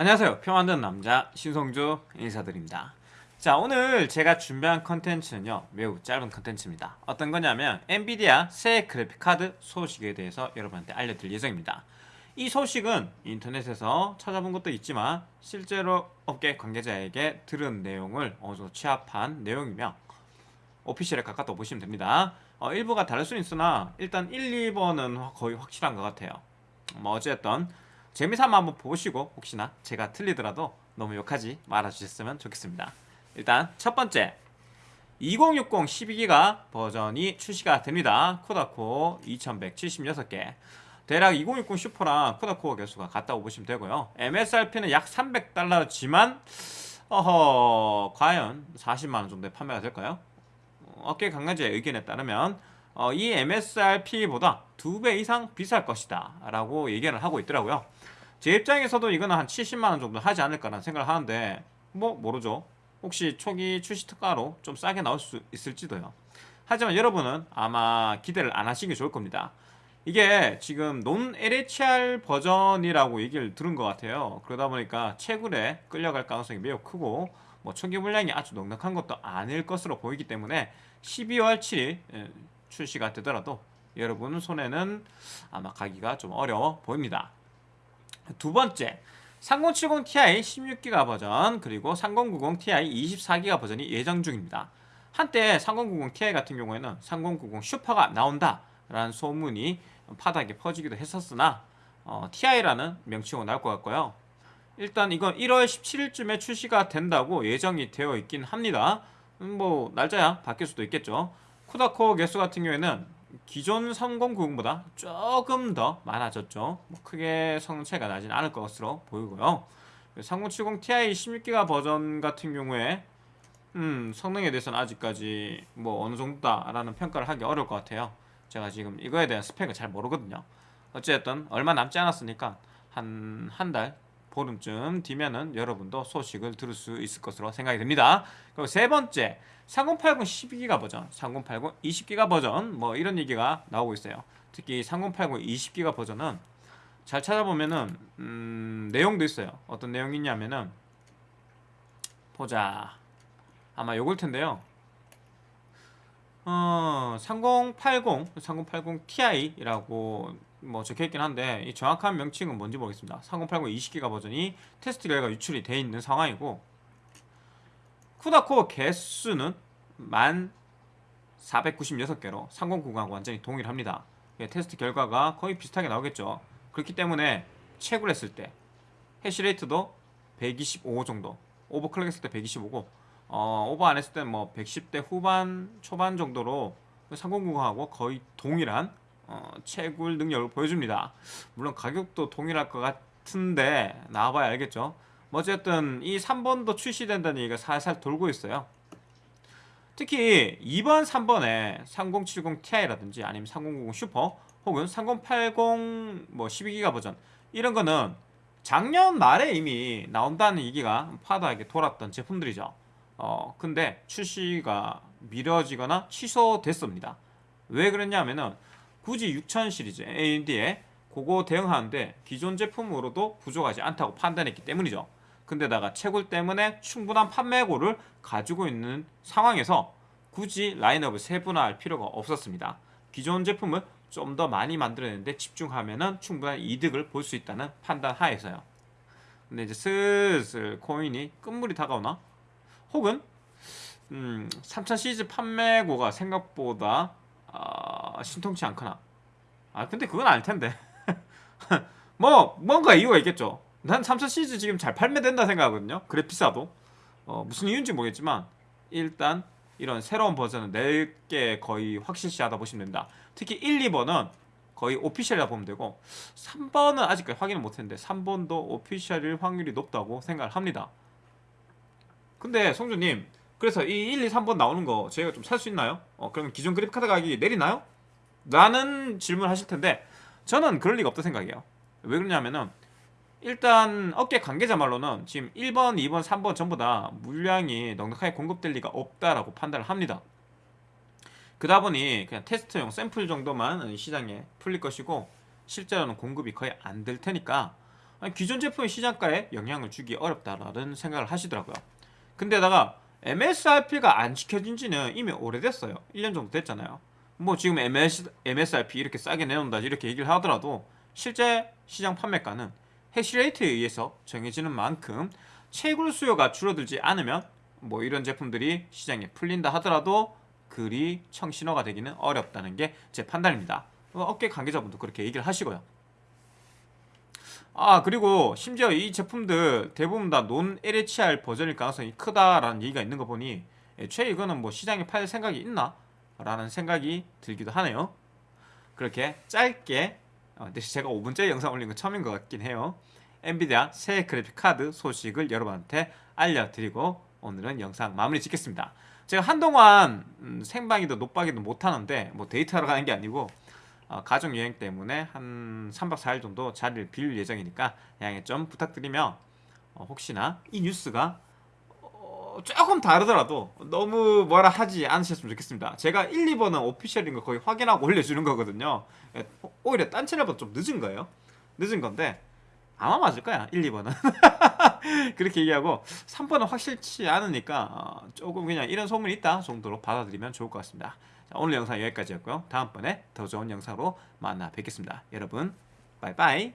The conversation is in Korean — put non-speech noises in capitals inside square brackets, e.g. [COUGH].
안녕하세요. 표 만드는 남자 신성주 인사드립니다. 자 오늘 제가 준비한 컨텐츠는요 매우 짧은 컨텐츠입니다. 어떤 거냐면 엔비디아 새 그래픽카드 소식에 대해서 여러분한테 알려드릴 예정입니다. 이 소식은 인터넷에서 찾아본 것도 있지만 실제로 업계 관계자에게 들은 내용을 어느 정도 취합한 내용이며 오피셜에 가깝다고 보시면 됩니다. 어, 일부가 다를 수는 있으나 일단 1, 2번은 거의 확실한 것 같아요. 뭐 어쨌든 재미삼아 한번 보시고 혹시나 제가 틀리더라도 너무 욕하지 말아주셨으면 좋겠습니다. 일단 첫 번째 2060 12기가 버전이 출시가 됩니다. 코다코 2176개. 대략 2060 슈퍼랑 코다코어 개수가 같다고 보시면 되고요. MSRP는 약 300달러지만 어허 과연 40만원 정도에 판매가 될까요? 업계 관계자의 의견에 따르면 어, 이 MSRP보다 두 배 이상 비쌀 것이다 라고 얘기를 하고 있더라고요. 제 입장에서도 이거는 한 70만원 정도 하지 않을까라는 생각을 하는데 뭐 모르죠. 혹시 초기 출시 특가로 좀 싸게 나올 수 있을지도요. 하지만 여러분은 아마 기대를 안 하시기 좋을 겁니다. 이게 지금 논 LHR 버전이라고 얘기를 들은 것 같아요. 그러다 보니까 채굴에 끌려갈 가능성이 매우 크고 뭐 초기 물량이 아주 넉넉한 것도 아닐 것으로 보이기 때문에 12월 7일 출시가 되더라도 여러분 손에는 아마 가기가 좀 어려워 보입니다. 두 번째 3070 Ti 16기가 버전 그리고 3090 Ti 24기가 버전이 예정 중입니다. 한때 3090 Ti 같은 경우에는 3090 슈퍼가 나온다 라는 소문이 파다하게 퍼지기도 했었으나 어, TI라는 명칭으로 나올 것 같고요. 일단 이건 1월 17일쯤에 출시가 된다고 예정이 되어 있긴 합니다. 음, 뭐 날짜야 바뀔 수도 있겠죠 쿠다코 개수 같은 경우에는 기존 3090보다 조금 더 많아졌죠. 뭐 크게 성차이가 나진 않을 것으로 보이고요. 3070 Ti 16기가 버전 같은 경우에 음, 성능에 대해서는 아직까지 뭐 어느 정도다 라는 평가를 하기 어려울 것 같아요. 제가 지금 이거에 대한 스펙을 잘 모르거든요. 어쨌든 얼마 남지 않았으니까 한 한 달 보름쯤 뒤면은 여러분도 소식을 들을 수 있을 것으로 생각이 됩니다. 그리고 세 번째 3080 12기가 버전 3080 20기가 버전 뭐 이런 얘기가 나오고 있어요. 특히 3080 20기가 버전은 잘 찾아보면은 음, 내용도 있어요. 어떤 내용이 있냐면은 보자. 아마 요걸 텐데요 어, 3080, 3080 Ti라고 뭐 적혀있긴 한데 이 정확한 명칭은 뭔지 모르겠습니다. 3080 20기가 버전이 테스트 결과 유출이 되어 있는 상황이고 쿠다코어 개수는 1496개로 3090하고 완전히 동일합니다. 테스트 결과가 거의 비슷하게 나오겠죠. 그렇기 때문에 채굴 했을 때 해시레이트도 125 정도 오버클럭 했을 때 125고 어, 오버 안 했을 때는 뭐 110대 후반 초반 정도로 3090하고 거의 동일한 어, 채굴 능력을 보여줍니다. 물론 가격도 동일할 것 같은데 나와봐야 알겠죠? 뭐 어쨌든 이 3번도 출시된다는 얘기가 살살 돌고 있어요. 특히 2번 3번에 3070 Ti라든지 아니면 3090 슈퍼 혹은 3080 뭐 12기가 버전 이런 거는 작년 말에 이미 나온다는 얘기가 파다하게 돌았던 제품들이죠 어 근데 출시가 미뤄지거나 취소됐습니다. 왜 그랬냐면은 굳이 6000 시리즈 AMD에 그거 대응하는데 기존 제품으로도 부족하지 않다고 판단했기 때문이죠. 근데다가 채굴 때문에 충분한 판매고를 가지고 있는 상황에서 굳이 라인업을 세분화할 필요가 없었습니다. 기존 제품을 좀 더 많이 만들어내는데 집중하면 충분한 이득을 볼 수 있다는 판단 하에서요. 근데 이제 슬슬 코인이 끝물이 다가오나? 혹은 음, 3000 시리즈 판매고가 생각보다 어, 신통치 않거나. 아 근데 그건 아닐텐데. [LAUGHS] 뭐 뭔가 이유가 있겠죠. 난 3000 시리즈 지금 잘 판매된다 생각하거든요. 그래 비싸도. 어, 무슨 이유인지 모르겠지만 일단 이런 새로운 버전은 낼게 거의 확실시하다 보시면 됩니다. 특히 1, 2번은 거의 오피셜이라 보면 되고 3번은 아직까지 확인을 못했는데 3번도 오피셜일 확률이 높다고 생각을 합니다 근데 성주님 그래서 이 1, 2, 3번 나오는 거 저희가 좀 살 수 있나요? 어, 그러면 기존 그래픽카드 가격이 내리나요? 라는 질문 하실 텐데 저는 그럴 리가 없다 생각해요 왜 그러냐면은 일단 업계 관계자 말로는 지금 1번, 2번, 3번 전부 다 물량이 넉넉하게 공급될 리가 없다라고 판단을 합니다 그다 보니 그냥 테스트용 샘플 정도만 시장에 풀릴 것이고 실제로는 공급이 거의 안 될 테니까 기존 제품의 시장가에 영향을 주기 어렵다라는 생각을 하시더라고요. 근데다가 MSRP가 안 지켜진 지는 이미 오래됐어요. 1년 정도 됐잖아요. 뭐 지금 MS, MSRP 이렇게 싸게 내놓는다 이렇게 얘기를 하더라도 실제 시장 판매가는 해시레이트에 의해서 정해지는 만큼 채굴 수요가 줄어들지 않으면 뭐 이런 제품들이 시장에 풀린다 하더라도 그리 청신호가 되기는 어렵다는 게 제 판단입니다. 어, 업계 관계자분도 그렇게 얘기를 하시고요. 아 그리고 심지어 이 제품들 대부분 다 non LHR 버전일 가능성이 크다라는 얘기가 있는 거 보니 애초에 이거는 뭐 시장에 팔 생각이 있나? 라는 생각이 들기도 하네요. 그렇게 짧게 어, 제가 5분째 영상 올린 건 처음인 것 같긴 해요. 엔비디아 새 그래픽 카드 소식을 여러분한테 알려드리고 오늘은 영상 마무리 짓겠습니다. 제가 한동안 음, 생방이도 노방이도 못하는데 뭐 데이트하러 가는 게 아니고 어, 가족 여행 때문에 한 3박 4일 정도 자리를 비울 예정이니까 양해 좀 부탁드리며 어, 혹시나 이 뉴스가 어, 조금 다르더라도 너무 뭐라 하지 않으셨으면 좋겠습니다. 제가 1, 2번은 오피셜인 거 거의 확인하고 올려주는 거거든요. 예, 오히려 딴 채널보다 좀 늦은 거예요. 늦은 건데 아마 맞을 거야 1, 2번은 [LAUGHS] 그렇게 얘기하고 3번은 확실치 않으니까 어, 조금 그냥 이런 소문이 있다 정도로 받아들이면 좋을 것 같습니다. 자, 오늘 영상 여기까지였고요. 다음번에 더 좋은 영상으로 만나 뵙겠습니다. 여러분 바이바이